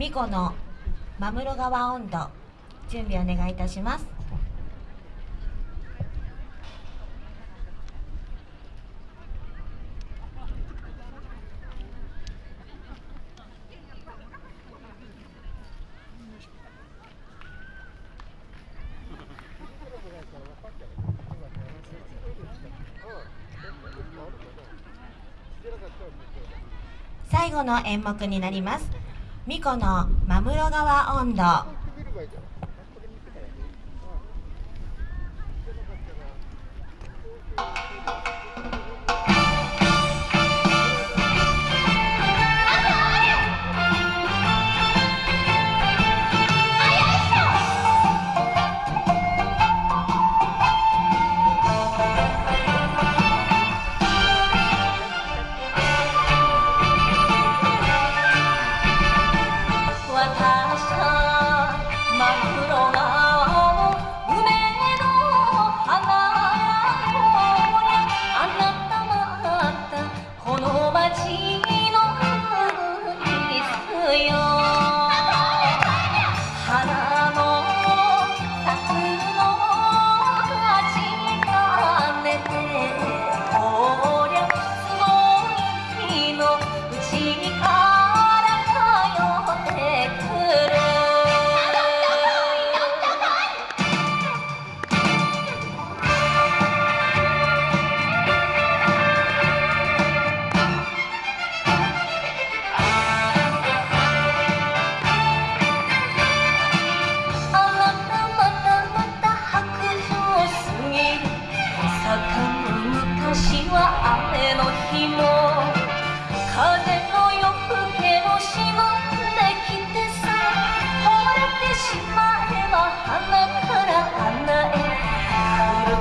巫女の真室川温度準備お願いいたします。最後の演目になります。巫女の真室川温度。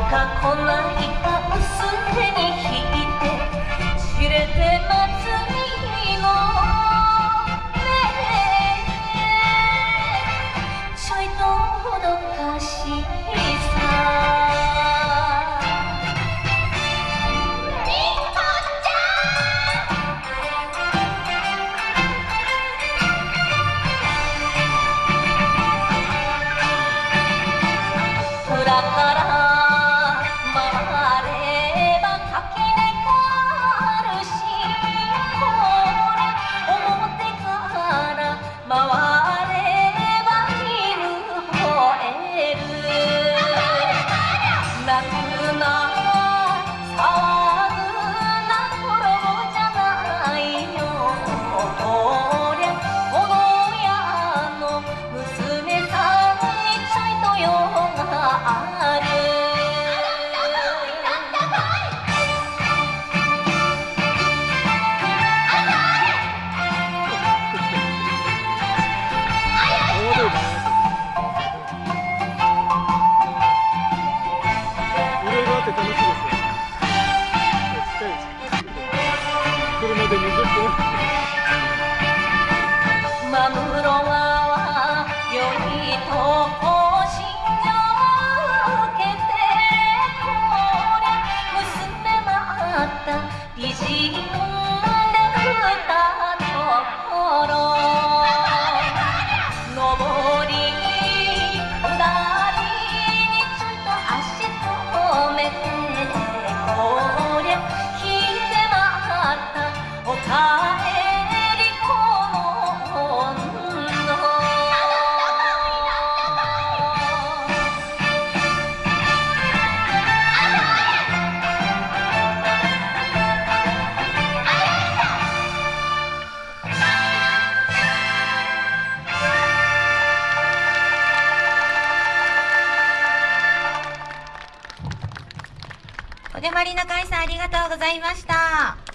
かこないだにいて知れて祭りのねちょいとほどかしいさ。らから小出まりの会さんありがとうございました。